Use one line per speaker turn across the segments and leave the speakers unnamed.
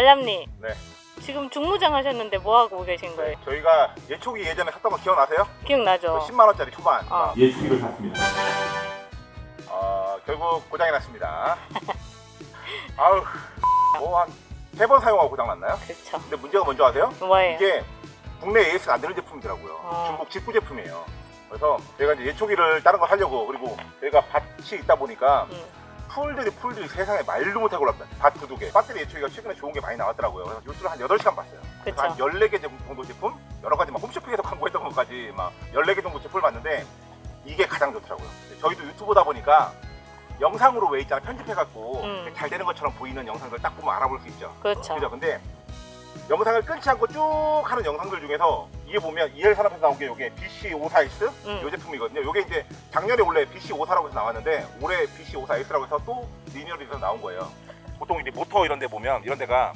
달람님
네.
지금 중무장 하셨는데 뭐 하고 계신 거예요?
저희가 예초기 예전에 샀던 거 기억나세요?
기억나죠?
10만 원짜리 초반
어.
예초기를 샀습니다. 어, 결국 고장이 났습니다. 아우 뭐한 세 번 사용하고 고장 났나요?
그렇죠.
근데 문제가 뭔지 아세요?
뭐예요?
이게 국내 AS가 안 되는 제품이더라고요.
어.
중국 직구 제품이에요. 그래서 제가 이제 예초기를 다른 거 하려고 그리고 저희가 밭이 있다 보니까
음.
풀들이 풀들이 세상에 말도 못하고 올랍니다. 밭두 개. 배터리 예초기가 최근에 좋은 게 많이 나왔더라고요. 그래서 뉴스를 한 8시간 봤어요. 그래서 한
그쵸.
14개 정도 제품? 여러 가지 막 홈쇼핑에서 광고했던 것까지 막 14개 정도 제품을 봤는데 이게 가장 좋더라고요. 저희도 유튜브다 보니까 영상으로 왜 있잖아 편집해갖고
음.
잘 되는 것처럼 보이는 영상들 딱 보면 알아볼 수 있죠.
그렇죠.
근데 영상을 끊지 않고 쭉 하는 영상들 중에서 이게 보면 EL 산업에서 나온 게 이게 BC54S
음.
이 제품이거든요. 이게 이제 작년에 원래 BC54라고 해서 나왔는데 올해 BC54S라고 해서 또 리니어리에서 나온 거예요. 보통 이제 모터 이런 데 보면 이런 데가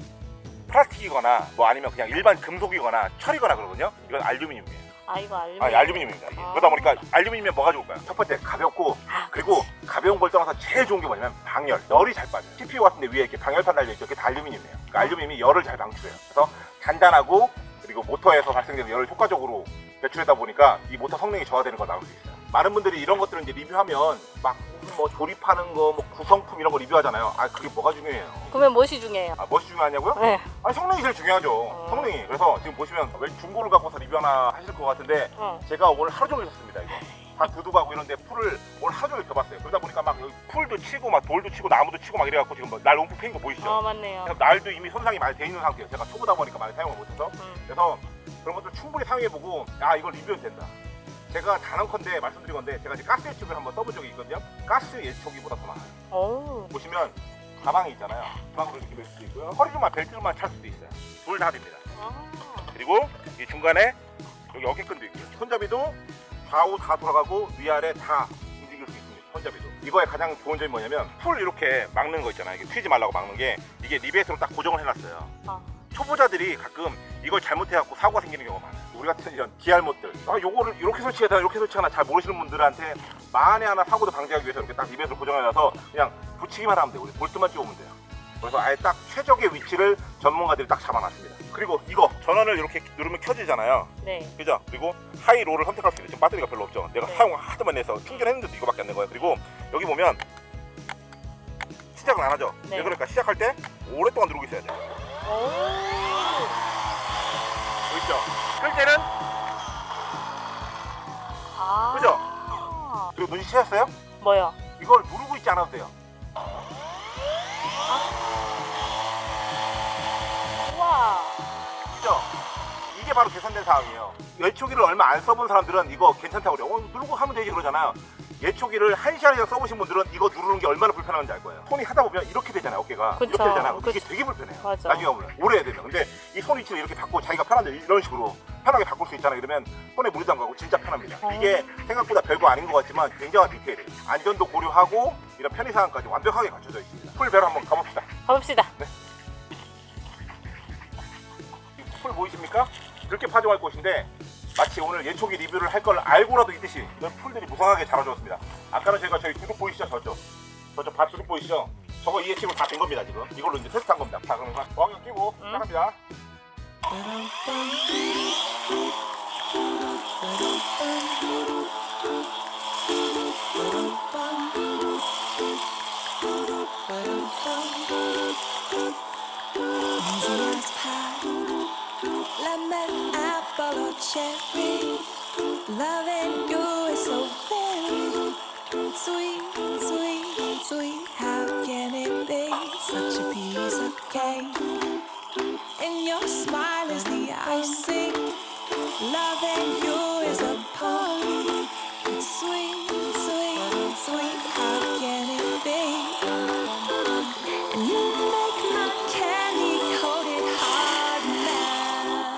플라스틱이거나 뭐 아니면 그냥 일반 금속이거나 철이거나 그러거든요. 이건 알루미늄이에요.
아 이거 알루미늄.
아, 알루미늄입니다. 이게.
아.
그러다 보니까 알루미늄이면 뭐가 좋을까요? 첫 번째 가볍고
아,
그리고 가벼운 걸 떠나서 제일 좋은 게 뭐냐면 방열, 열이 잘 빠져요. CPU 같은데 위에 이렇게 방열판 달려있죠. 그게 다 알루미늄이에요. 그러니까 알루미늄이 열을 잘 방출해요. 그래서 단단하고 그리고 모터에서 발생되는 열을 효과적으로 배출하다 보니까 이 모터 성능이 저하되는 걸 막을 수 있어요. 많은 분들이 이런 것들을 이제 리뷰하면 막 뭐 조립하는 거, 뭐 구성품 이런 거 리뷰하잖아요. 아 그게 뭐가 중요해요?
그러면 무엇이 중요해요?
아 무엇이 중요하냐고요?
네.
아 성능이 제일 중요하죠.
어.
성능이. 그래서 지금 보시면 왜 중고를 갖고서 리뷰 하나 하실 것 같은데
어.
제가 오늘 하루 종일 샀습니다 이거 다 두둑하고 이런데 풀을 오늘 하루 종일 켜봤어요 그러다 보니까 막 풀도 치고 막 돌도 치고 나무도 치고 막 이래갖고 지금 뭐날 움푹 패인 거 보이시죠?
어 맞네요.
그래서 날도 이미 손상이 많이 돼 있는 상태예요 제가 초보다 보니까 많이 사용을 못해서
음.
그래서 그런 것들 충분히 사용해보고 아 이거 리뷰해도 된다 제가 단언컨대 말씀드린 건데 제가 이제 가스 예초기를 한번 써본 적이 있거든요 가스 예초기보다 더 많아요
오.
보시면 가방이 있잖아요 가방으로 이렇게 멜 수도 있고요 허리로만 벨트로만 찰 수도 있어요 둘 다 됩니다
아.
그리고 이 중간에 여기 어깨끈도 있고요. 손잡이도 좌우 다 돌아가고 위아래 다 움직일 수 있습니다. 손잡이도. 이거의 가장 좋은 점이 뭐냐면 풀 이렇게 막는 거 있잖아요. 이게 튀지 말라고 막는 게 이게 리벳으로 딱 고정을 해놨어요.
아.
초보자들이 가끔 이걸 잘못해갖고 사고가 생기는 경우가 많아요. 우리 같은 이런 기알못들. 아, 요거를 이렇게 설치해야 이렇게 설치하나 잘 모르시는 분들한테 만에 하나 사고도 방지하기 위해서 이렇게 딱 리벳으로 고정해놔서 그냥 붙이기만 하면 돼요. 우리 볼트만 찍으면 돼요. 그래서 아예 딱 최적의 위치를 전문가들이 딱 잡아놨습니다. 그리고 이거 전원을 이렇게 누르면 켜지잖아요.
네.
그죠? 그리고 하이로를 선택할 수 있어요. 지금 배터리가 별로 없죠. 내가
네.
사용하도 많이 해서 충전했는데도 이거밖에 안 된 거예요. 그리고 여기 보면 시작은 안 하죠.
네.
왜 그러니까 시작할 때 오랫동안 누르고 있어야 돼요.
오.
보이죠? 끌 때는
아.
그죠? 그리고 눈치채셨어요?
뭐요?
이걸 누르고 있지 않아도 돼요.
우와.
그죠? 이게 바로 계산된 상황이에요. 예초기를 얼마 안 써본 사람들은 이거 괜찮다고 그래요. 어, 누르고 하면 되지 그러잖아요. 예초기를 한 시간 이상 써보신 분들은 이거 누르는 게 얼마나 불편한지 알 거예요. 손이 하다 보면 이렇게 되잖아요. 어깨가
그쵸.
이렇게 되잖아요. 이게
그쵸.
되게 불편해요.
맞아.
나중에 오면 오래 해야 되면. 근데 이 손 위치를 이렇게 바꾸고 자기가 편한데 이런 식으로 편하게 바꿀 수 있잖아요. 그러면 손에 무리도 안 가고 진짜 편합니다.
어.
이게 생각보다 별거 아닌 것 같지만 굉장한 디테일이에요. 안전도 고려하고 이런 편의사항까지 완벽하게 갖춰져 있습니다. 풀배로 한번 가봅시다.
가봅시다.
이풀 보이십니까? 이렇게 파종할 곳인데 마치 오늘 예초기 리뷰를 할 걸 알고라도 있듯이 이런 풀들이 무성하게 자라주었습니다. 아까는 저희가 저희 두둑 보이시죠? 저쪽 저쪽 밭 두둑 보이시죠? 저거 이해 치고 다 된 겁니다 지금 이걸로 이제 테스트한 겁니다. 자 그럼 광경 끼고
응.
시작합니다.
Sweet, sweet, sweet. How can it be such a piece of cake? And your smile is the icing. Loving you is a party. It's sweet, sweet, sweet. How can it be? And you make my candy coated heart melt.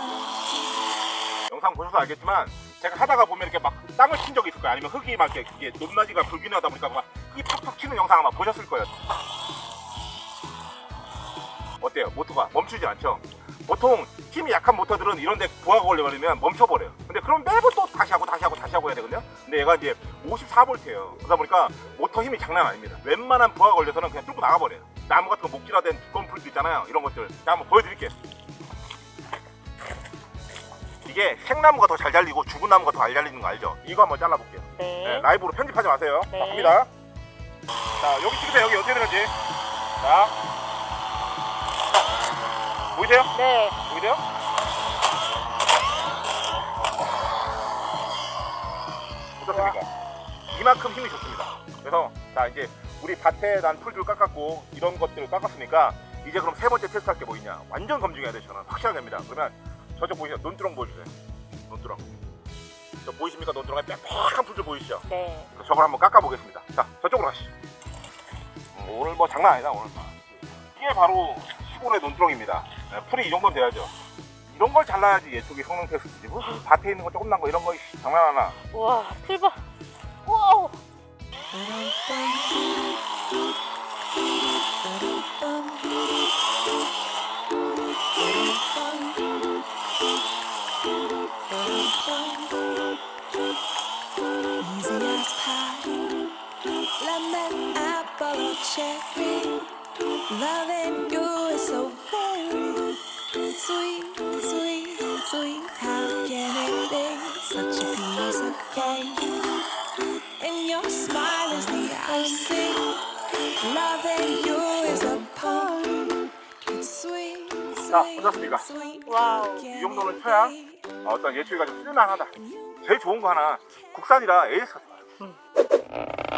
영상 보셔서 알겠지만 제가 하다가 보면 이렇게 막 땅을 친 적이 있을 거예요. 아니면 흙이 막 이게 높낮이가 불균형하다 보니까 막 흙이 팍팍 튀는 영상 아마 보셨을 거예요. 어때요? 모터가 멈추지 않죠? 보통 힘이 약한 모터들은 이런데 부하가 걸려버리면 멈춰버려요. 근데 그럼 매번 또 다시 하고 다시 하고 다시 하고 해야 되거든요. 근데 얘가 이제 54V예요. 그러다 보니까 모터 힘이 장난 아닙니다. 웬만한 부하가 걸려서는 그냥 뚫고 나가버려요. 나무 같은 거 목질화된 두꺼운 풀도 있잖아요. 이런 것들. 자, 한번 보여드릴게요. 이게 생나무가 더 잘 잘리고 죽은 나무가 더 잘 잘리는 거 알죠? 이거 한번 잘라볼게요.
네.
네, 라이브로 편집하지 마세요.
네.
자, 갑니다. 자, 여기 찍으세요. 여기 어떻게 되는지. 자. 보이세요?
네.
보이세요? 어떻습니까? 이만큼 힘이 좋습니다. 그래서 자 이제 우리 밭에 난 풀들 깎았고 이런 것들을 깎았으니까 이제 그럼 세 번째 테스트 할 게 뭐 있냐? 완전 검증해야 돼요. 저는 확실하게 합니다. 그러면 저쪽 보이세요? 논두렁 보여주세요. 논두렁. 저 보이십니까? 논두렁에 빽빽한 풀들 보이시죠?
네.
저걸 한번 깎아보겠습니다. 자, 저쪽으로 가시죠. 음, 오늘 뭐 장난 아니다, 오늘. 이게 바로 시골의 논두렁입니다. 네, 풀이 이 정도는 돼야죠. 이런 걸 잘라야지 얘쪽이 성능 테스트지. 무슨 밭에 있는 거 조금 난 거 이런 거 장난하나.
우와, 풀봐. 와우.
Easy or cherry. Loving you is so very sweet, sweet, sweet. How can it be such a piece of cake? And your smile is the icing. Loving you is a poem. It's sweet,
자,
sweet, sweet. How
이
can it be?
어, 어떤 예측이가 좀 쓸만하다. 제일 좋은 거 하나, 국산이라 AS가 좋아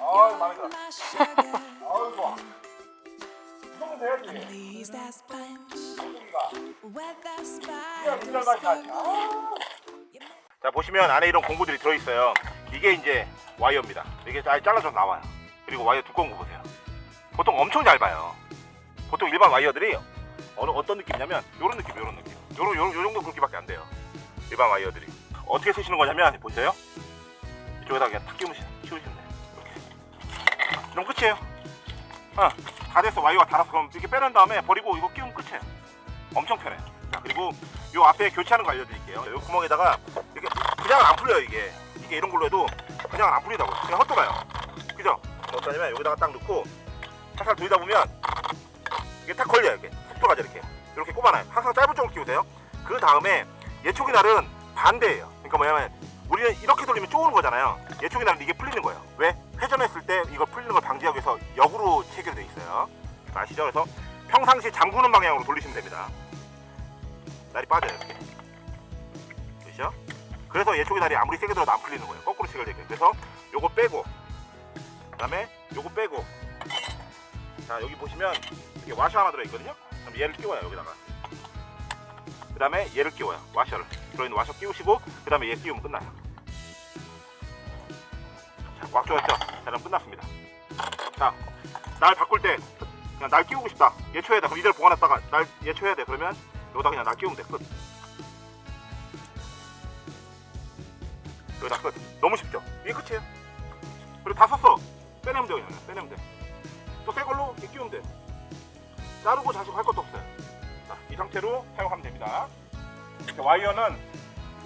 아유,
my sugar.
아유, 좋아. 이 정도 돼야지. 나지. 자 보시면 안에 이런 공구들이 들어있어요. 이게 이제 와이어입니다. 이게 아예 잘라서 나와요. 그리고 와이어 두꺼운 거 보세요. 보통 엄청 얇아요. 보통 일반 와이어들이 어느 어떤 느낌이냐면 요런 느낌 요런 느낌. 요런 요런 요 정도 굵기밖에 안 돼요. 일반 와이어들이 어떻게 쓰시는 거냐면 보세요. 이쪽에다 그냥 탁 끼우시면 돼요. 그럼 끝이에요. 어, 다 됐어. 와이어가 닳아서. 그럼 이렇게 빼낸 다음에 버리고 이거 끼우면 끝이에요. 엄청 편해 자 그리고 요 앞에 교체하는 거 알려드릴게요. 요 구멍에다가 이렇게 그냥 안 풀려요 이게. 이게 이런 걸로 해도 그냥 안 풀리다고요 그냥 헛돌아요. 그죠? 어떠냐면 여기다가 딱 넣고 살살 돌리다 보면 이게 딱 걸려요 이렇게. 쑥 들어가죠 이렇게. 이렇게 꼽아놔요. 항상 짧은 쪽으로 끼우세요. 그 다음에 예초기 날은 반대예요 그러니까 뭐냐면 우리는 이렇게 돌리면 쪼는 거잖아요. 예초기 날은 이게 풀리는 거예요. 왜? 회전했을 때 이거 풀리는 걸 방지하기 위해서 역으로 체결되어 있어요. 아시죠? 그래서 평상시 잠그는 방향으로 돌리시면 됩니다. 날이 빠져요 이렇게. 그렇죠? 그래서 예초기 다리 아무리 세게 들어도 안 풀리는 거예요. 거꾸로 체결되게. 그래서 요거 빼고 그 다음에 요거 빼고. 자 여기 보시면 이게 와셔 하나 들어있거든요? 그럼 얘를 끼워요 여기다가 그 다음에 얘를 끼워요. 와셔를. 들어있는 와셔 끼우시고 그 다음에 얘 끼우면 끝나요. 자꽉 조였죠? 자 그럼 끝났습니다. 자날 바꿀 때 그냥 날 끼우고 싶다. 예초해야 돼. 그럼 이대로 보관했다가 날 예초해야 돼. 그러면 여기다 그냥 날 끼우면 돼끝. 여기다 끝. 너무 쉽죠? 이게 끝이에요. 그리고 다 썼어. 빼내면 돼요 그냥. 빼내면 돼또 새 걸로 끼우면 돼. 자르고 자식 할 것도 이 상태로 사용하면 됩니다. 이렇게 와이어는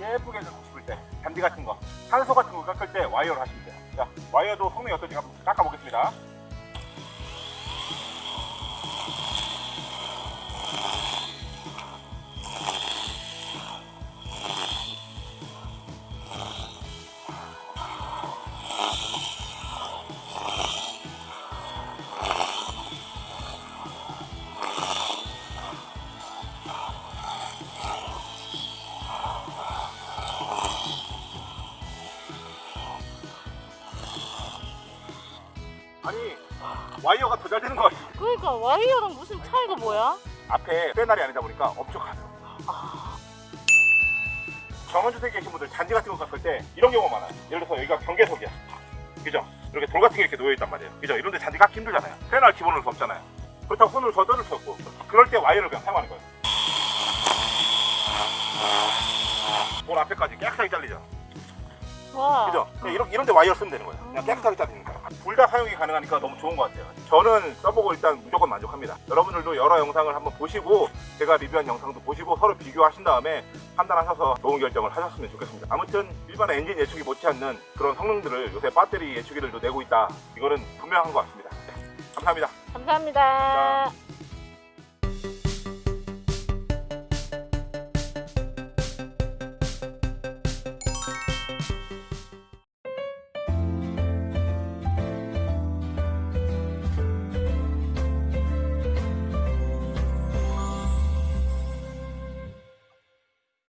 예쁘게 깎고 싶을 때 잔디 같은 거 산소 같은 거 깎을 때 와이어를 하시면 돼요. 자 와이어도 성능이 어떤지 한번 깎아보겠습니다 와이어가 더 잘 되는 것 같아.
그러니까 와이어랑 무슨 차이가 뭐야?
앞에 쇠날이 아니다 보니까 엄청 가벼워. 정원주택에 계신 분들 잔디 같은 거 깎을 때 이런 경우가 많아요. 예를 들어서 여기가 경계석이야. 그죠? 이렇게 돌 같은 게 이렇게 놓여있단 말이에요. 그죠? 이런데 잔디 깎기 힘들잖아요. 쇠날 기본으로 수 없잖아요. 그렇다고 손으로 저 뜯을 수 없고. 그럴 때 와이어를 그냥 사용하는 거예요. 돌 앞에까지 깨끗하게 잘리죠?
와.
그죠? 이런, 이런 데 와이어 쓰면 되는 거예요. 그냥 깨끗하게 잘리는 거예요 둘 다 사용이 가능하니까 너무 좋은 것 같아요. 저는 써보고 일단 무조건 만족합니다. 여러분들도 여러 영상을 한번 보시고 제가 리뷰한 영상도 보시고 서로 비교하신 다음에 판단하셔서 좋은 결정을 하셨으면 좋겠습니다. 아무튼 일반 엔진 예측이 못지않는 그런 성능들을 요새 배터리 예측기들도 내고 있다. 이거는 분명한 것 같습니다. 네, 감사합니다.
감사합니다.